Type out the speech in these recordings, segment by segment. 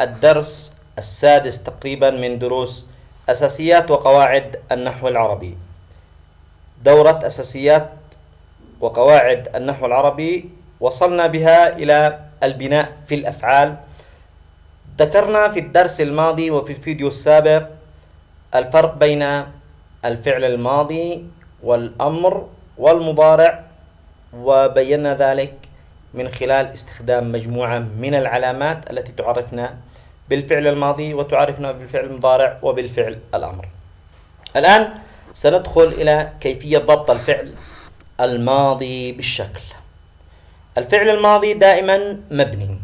الدرس السادس تقريبا من دروس أساسيات وقواعد النحو العربي. دورة أساسيات وقواعد النحو العربي وصلنا بها إلى البناء في الأفعال. ذكرنا في الدرس الماضي وفي الفيديو السابق الفرق بين الفعل الماضي والأمر والمضارع وبينا ذلك من خلال استخدام مجموعة من العلامات التي تعرفنا بالفعل الماضي وتعرفنا بالفعل المضارع وبالفعل الأمر. الآن سندخل إلى كيفية ضبط الفعل الماضي بالشكل. الفعل الماضي دائما مبني.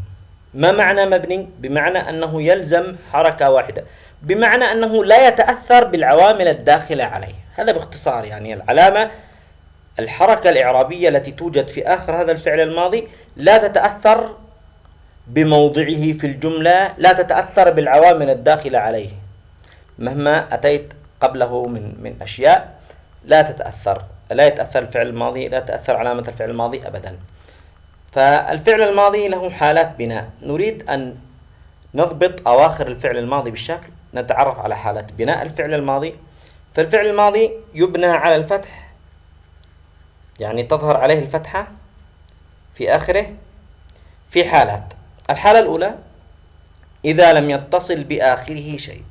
ما معنى مبني؟ بمعنى أنه يلزم حركة واحدة. بمعنى أنه لا يتأثر بالعوامل الداخلة عليه. هذا باختصار يعني العلامة الحركة الإعرابية التي توجد في آخر هذا الفعل الماضي لا تتأثر بموضعه في الجملة لا تتأثر بالعوامل الداخلة عليه. مهما أتيت قبله من من أشياء لا تتأثر. لا يتأثر الفعل الماضي لا تأثر علامة الفعل الماضي أبدا. فالفعل الماضي له حالات بناء. نريد أن نضبط أواخر الفعل الماضي بالشكل نتعرف على حالات بناء الفعل الماضي. فالفعل الماضي يبنى على الفتح يعني تظهر عليه الفتحة في آخره في حالات. الحالة الأولى إذا لم يتصل بآخره شيء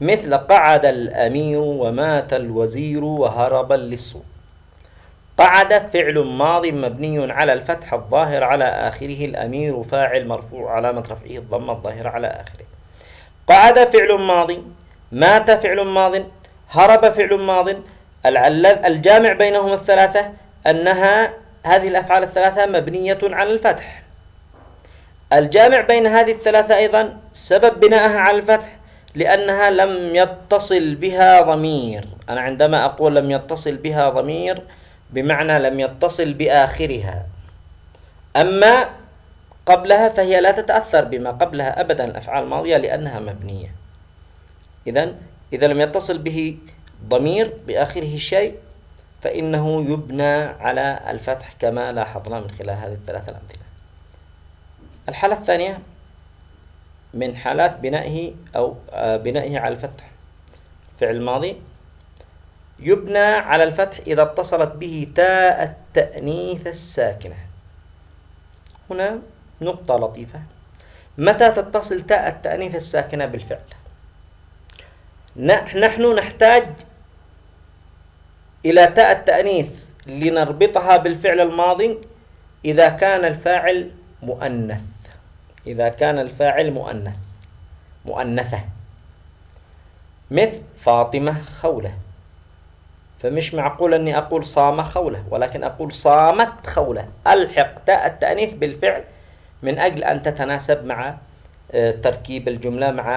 مثل قعد الأمير ومات الوزير وهرب للسوق قعد فعل ماض مبني على الفتح الظاهر على آخره الأمير فاعل مرفوع علامة رفعه الضمة الظاهرة على آخره. قعد فعل ماضي مات فعل ماض هرب فعل ماض الجامع بينهما الثلاثة أنها هذه الأفعال الثلاثة مبنية على الفتح. الجامع بين هذه الثلاثة أيضا سبب بنائها على الفتح لأنها لم يتصل بها ضمير. أنا عندما أقول لم يتصل بها ضمير بمعنى لم يتصل بآخرها. أما قبلها فهي لا تتأثر بما قبلها أبدا الأفعال الماضية لأنها مبنية. إذا إذا لم يتصل به ضمير بآخره شيء فإنه يبنى على الفتح كما لاحظنا من خلال هذه الثلاثة الأمثلة. الحالة الثانية من حالات بنائه أو آه، بنائه على الفتح. فعل الماضي يبنى على الفتح إذا اتصلت به تاء التأنيث الساكنة. هنا نقطة لطيفة. متى تتصل تاء التأنيث الساكنة بالفعل؟ نحن نحتاج إلى تاء التأنيث لنربطها بالفعل الماضي إذا كان الفاعل مؤنث. إذا كان الفاعل مؤنث. مؤنثة. مثل فاطمة خولة. فمش معقول أني أقول صام خولة ولكن أقول صامت خولة. ألحق تاء التأنيث بالفعل من أجل أن تتناسب مع آه، تركيب الجملة مع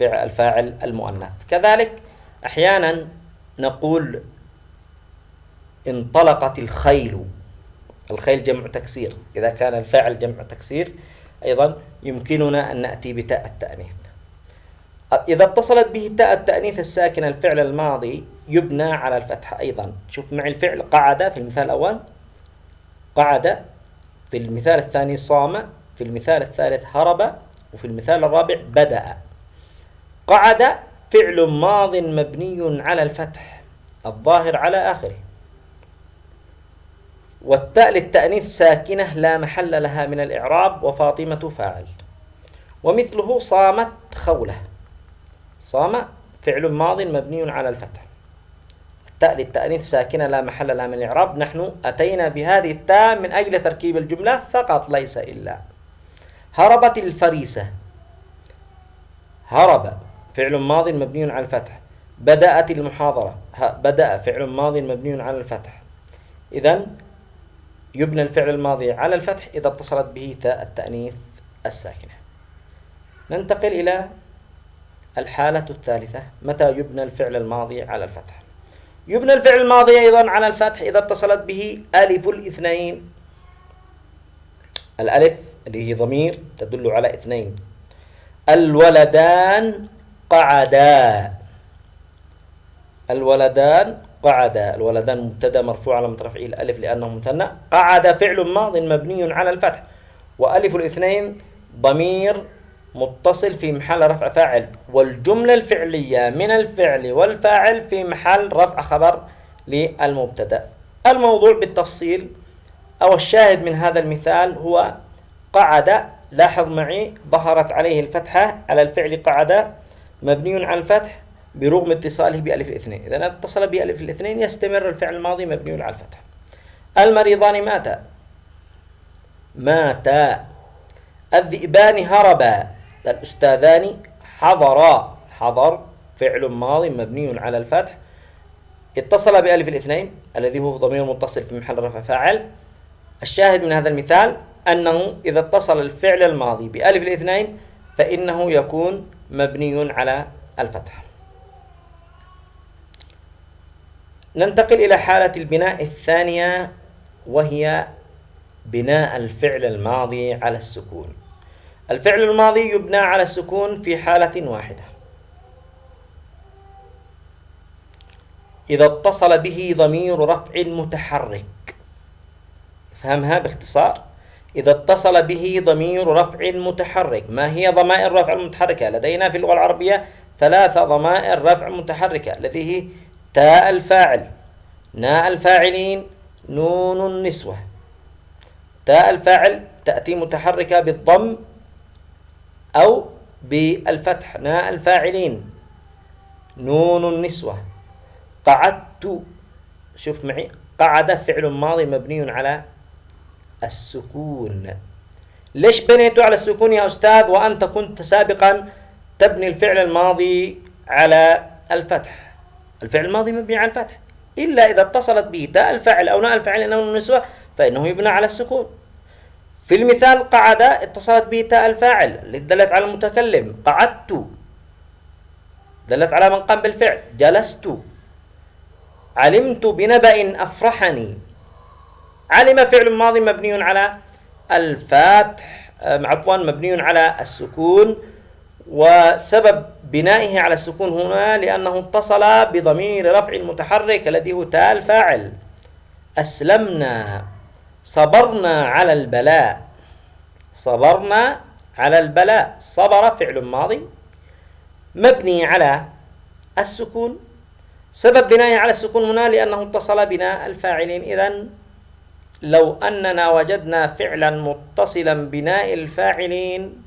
الفاعل المؤنث. كذلك أحيانا نقول انطلقت الخيل. الخيل جمع تكسير. إذا كان الفاعل جمع تكسير أيضا يمكننا أن نأتي بتاء التأنيث. إذا اتصلت به تاء التأنيث الساكنة الفعل الماضي يبنى على الفتحة أيضا. شوف معي الفعل قعد في المثال الأول. قعد في المثال الثاني صام في المثال الثالث هرب وفي المثال الرابع بدأ. قعد فعل ماض مبني على الفتح الظاهر على آخره. والتاء للتأنيث ساكنة لا محل لها من الإعراب وفاطمة فاعل. ومثله صامت خولة. صام فعل ماض مبني على الفتح. التاء للتأنيث ساكنة لا محل لها من الإعراب. نحن أتينا بهذه التاء من أجل تركيب الجملة فقط ليس إلا. هربت الفريسة. هرب فعل ماض مبني على الفتح. بدأت المحاضرة. بدأ فعل ماض مبني على الفتح. إذا يبنى الفعل الماضي على الفتح إذا اتصلت به تاء التأنيث الساكنة. ننتقل إلى الحالة الثالثة متى يبنى الفعل الماضي على الفتح؟ يبنى الفعل الماضي أيضا على الفتح إذا اتصلت به ألف الاثنين. الألف اللي هي ضمير تدل على اثنين. الولدان قعدا. الولدان قعد الولدان مبتدا مرفوع على رفعه الألف لأنه مثنى قعد فعل ماض مبني على الفتح. وألف الاثنين ضمير متصل في محل رفع فاعل. والجملة الفعلية من الفعل والفاعل في محل رفع خبر للمبتدأ. الموضوع بالتفصيل أو الشاهد من هذا المثال هو قعد لاحظ معي ظهرت عليه الفتحة على الفعل قعد مبني على الفتح. برغم اتصاله بألف الاثنين إذا اتصل بألف الاثنين يستمر الفعل الماضي مبني على الفتح. المريضان ماتا. ماتا. الذئبان هربا. الأستاذان حضرا حضر. فعل ماضي مبني على الفتح. اتصل بألف الاثنين. الذي هو ضمير متصل في محل رفع فاعل. الشاهد من هذا المثال أنه إذا اتصل الفعل الماضي بألف الاثنين فإنه يكون مبني على الفتح. ننتقل إلى حالة البناء الثانية وهي بناء الفعل الماضي على السكون. الفعل الماضي يبنى على السكون في حالة واحدة. إذا اتصل به ضمير رفع متحرك. فهمها باختصار؟ إذا اتصل به ضمير رفع متحرك. ما هي ضمائر رفع المتحركة لدينا في اللغة العربية ثلاثة ضمائر رفع متحركة التي هي تاء الفاعل ناء الفاعلين نون النسوة. تاء الفاعل تأتي متحركة بالضم أو بالفتح ناء الفاعلين نون النسوة. قعدت شوف معي قعد فعل ماضي مبني على السكون. ليش بنيته على السكون يا أستاذ؟ وأنت كنت سابقا تبني الفعل الماضي على الفتح. الفعل الماضي مبني على الفتح. إلا إذا اتصلت به تاء الفاعل أو ناء الفاعل أو النسوة فإنه يبنى على السكون. في المثال قعد اتصلت به تاء الفاعل دلت على المتكلم قعدت. دلت على من قام بالفعل جلست. علمت بنبأ أفرحني. علم فعل ماضي مبني على الفتح عفوا مبني على السكون. وسبب بنائه على السكون هنا لأنه اتصل بضمير رفع متحرك الذي هو تاء الفاعل أسلمنا. صبرنا على البلاء. صبرنا على البلاء. صبر فعل ماضي. مبني على السكون. سبب بنائه على السكون هنا لأنه اتصل بناء الفاعلين. إذا لو أننا وجدنا فعلا متصلا بناء الفاعلين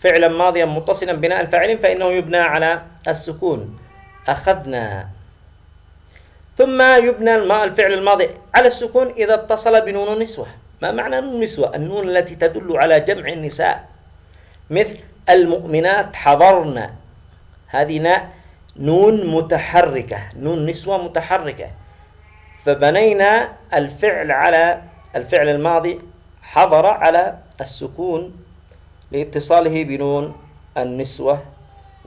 فعلا ماضيا متصلا بناء الفاعلين فإنه يبنى على السكون. أخذنا. ثم يبنى الفعل الماضي على السكون إذا اتصل بنون النسوة ما معنى نون النسوة؟ النون التي تدل على جمع النساء. مثل المؤمنات حضرن. هذه نون متحركة نون نسوة متحركة. فبنينا الفعل على الفعل الماضي حضر على السكون لاتصاله بنون النسوة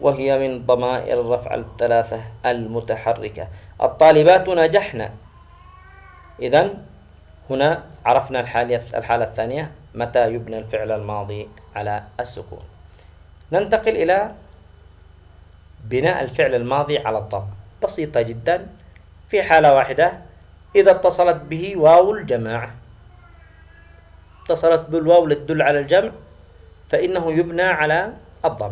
وهي من ضمائر الرفع الثلاثة المتحركة. الطالبات نجحن إذا هنا عرفنا الحالة الحالة الثانية متى يبنى الفعل الماضي على السكون. ننتقل إلى بناء الفعل الماضي على الضم. بسيطة جدا. في حالة واحدة إذا اتصلت به واو الجماعة. اتصلت بالواو لتدل على الجمع. فإنه يبنى على الضم.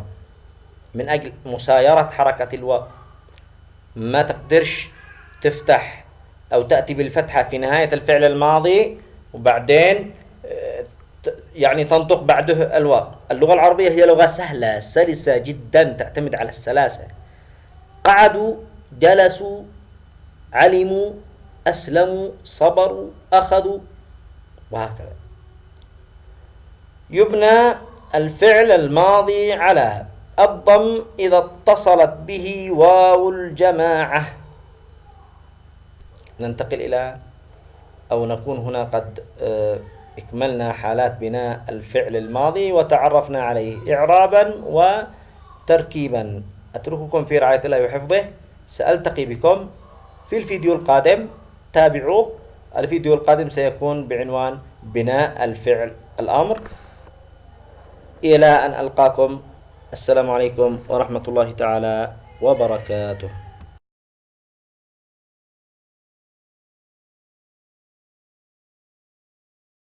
من أجل مسايرة حركة الواو. ما تقدرش تفتح أو تأتي بالفتحة في نهاية الفعل الماضي وبعدين آه، يعني تنطق بعده الواو. اللغة العربية هي لغة سهلة سلسة جدا تعتمد على السلاسة. قعدوا جلسوا علموا أسلموا صبروا أخذوا وهكذا. يبنى الفعل الماضي على. الضم إذا اتصلت به واو الجماعة. ننتقل إلى أو نكون هنا قد آه، إكملنا حالات بناء الفعل الماضي وتعرفنا عليه إعرابا وتركيبا. أترككم في رعاية الله وحفظه. سألتقي بكم في الفيديو القادم. تابعوا. الفيديو القادم سيكون بعنوان بناء الفعل الأمر. إلى أن ألقاكم. السلام عليكم ورحمة الله تعالى وبركاته.